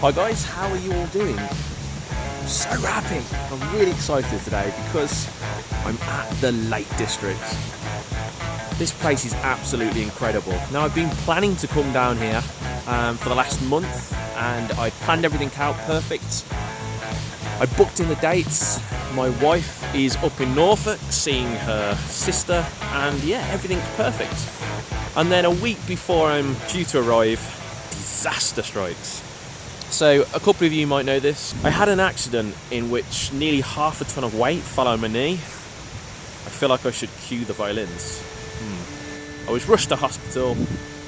Hi guys, how are you all doing? So happy. I'm really excited today because I'm at the Lake District. This place is absolutely incredible. Now I've been planning to come down here um, for the last month and I planned everything out perfect. I booked in the dates. My wife is up in Norfolk seeing her sister and yeah, everything's perfect. And then a week before I'm due to arrive, disaster strikes. So, a couple of you might know this. I had an accident in which nearly half a ton of weight fell on my knee. I feel like I should cue the violins. Hmm. I was rushed to hospital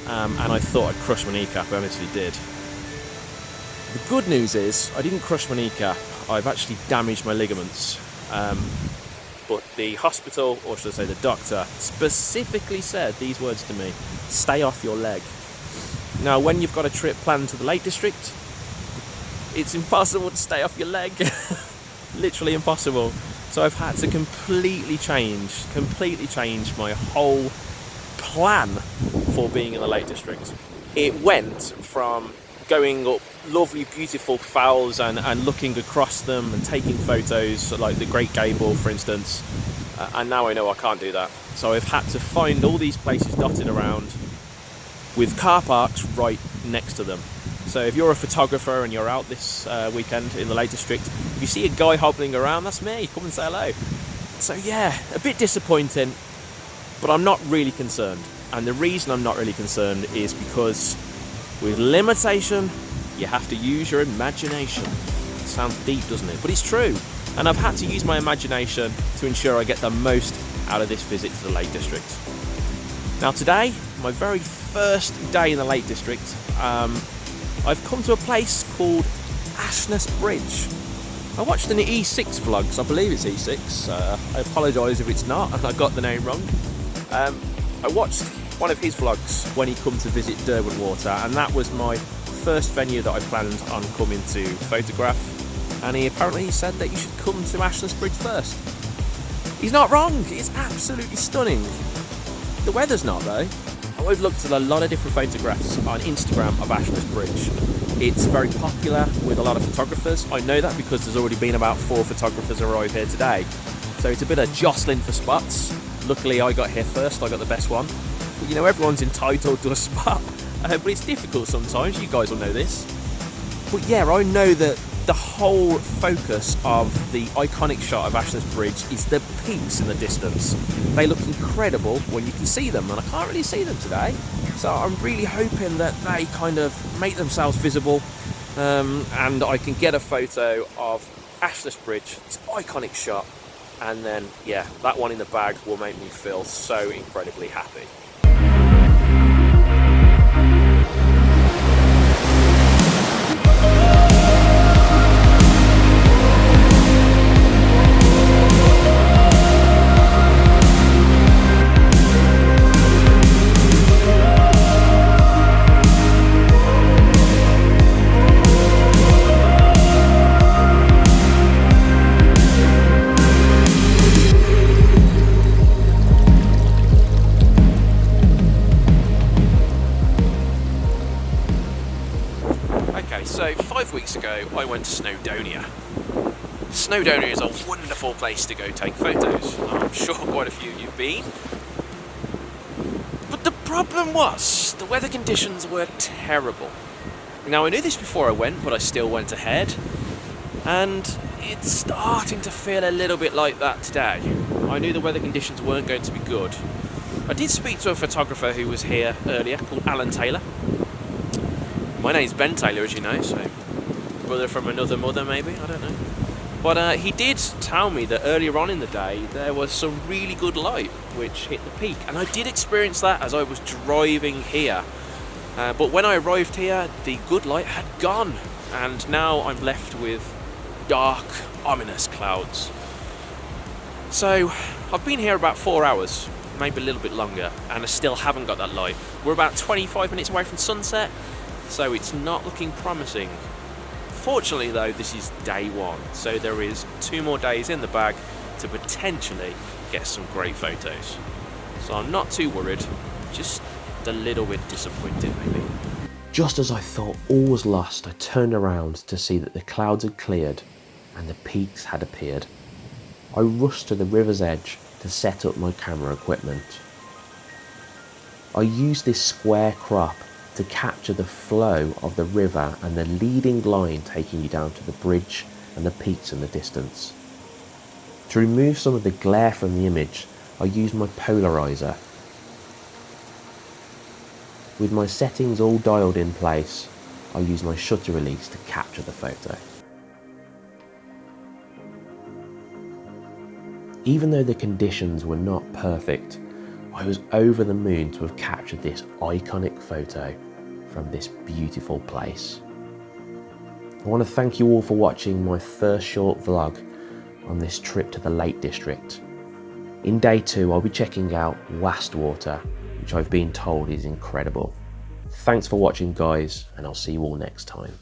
um, and I thought I'd crushed my kneecap. I honestly did. The good news is I didn't crush my kneecap. I've actually damaged my ligaments. Um, but the hospital, or should I say the doctor, specifically said these words to me, stay off your leg. Now, when you've got a trip planned to the Lake District, it's impossible to stay off your leg. Literally impossible. So I've had to completely change, completely change my whole plan for being in the Lake District. It went from going up lovely, beautiful falls and, and looking across them and taking photos, like the Great Gable, for instance. Uh, and now I know I can't do that. So I've had to find all these places dotted around with car parks right next to them. So if you're a photographer and you're out this uh, weekend in the Lake District, if you see a guy hobbling around, that's me. Come and say hello. So yeah, a bit disappointing, but I'm not really concerned. And the reason I'm not really concerned is because with limitation, you have to use your imagination. It sounds deep, doesn't it? But it's true. And I've had to use my imagination to ensure I get the most out of this visit to the Lake District. Now today, my very first day in the Lake District, um, I've come to a place called Ashness Bridge. I watched an E6 vlog, so I believe it's E6. Uh, I apologise if it's not, and I got the name wrong. Um, I watched one of his vlogs when he come to visit Derwentwater, and that was my first venue that I planned on coming to photograph. And he apparently said that you should come to Ashness Bridge first. He's not wrong, it's absolutely stunning. The weather's not though. I've looked at a lot of different photographs on Instagram of Ashness Bridge. It's very popular with a lot of photographers. I know that because there's already been about four photographers arrive here today. So it's a bit of jostling for spots. Luckily I got here first, I got the best one. But you know, everyone's entitled to a spot. Uh, but it's difficult sometimes, you guys will know this. But yeah, I know that the whole focus of the iconic shot of Ashness Bridge is the peaks in the distance. They look incredible when you can see them, and I can't really see them today. So I'm really hoping that they kind of make themselves visible um, and I can get a photo of Ashness Bridge, this iconic shot, and then, yeah, that one in the bag will make me feel so incredibly happy. Weeks ago I went to Snowdonia. Snowdonia is a wonderful place to go take photos. I'm sure quite a few of you've been. But the problem was, the weather conditions were terrible. Now I knew this before I went, but I still went ahead. And it's starting to feel a little bit like that today. I knew the weather conditions weren't going to be good. I did speak to a photographer who was here earlier called Alan Taylor. My name's Ben Taylor, as you know, so brother from another mother, maybe, I don't know. But uh, he did tell me that earlier on in the day there was some really good light which hit the peak, and I did experience that as I was driving here. Uh, but when I arrived here, the good light had gone, and now I'm left with dark, ominous clouds. So I've been here about four hours, maybe a little bit longer, and I still haven't got that light. We're about 25 minutes away from sunset, so it's not looking promising. Fortunately though, this is day one, so there is two more days in the bag to potentially get some great photos. So I'm not too worried, just a little bit disappointed maybe. Just as I thought all was lost, I turned around to see that the clouds had cleared and the peaks had appeared. I rushed to the river's edge to set up my camera equipment. I used this square crop to capture the flow of the river and the leading line taking you down to the bridge and the peaks in the distance. To remove some of the glare from the image, I used my polarizer. With my settings all dialed in place, I used my shutter release to capture the photo. Even though the conditions were not perfect, I was over the moon to have captured this iconic photo from this beautiful place. I want to thank you all for watching my first short vlog on this trip to the Lake District. In day two, I'll be checking out Wastwater, which I've been told is incredible. Thanks for watching guys, and I'll see you all next time.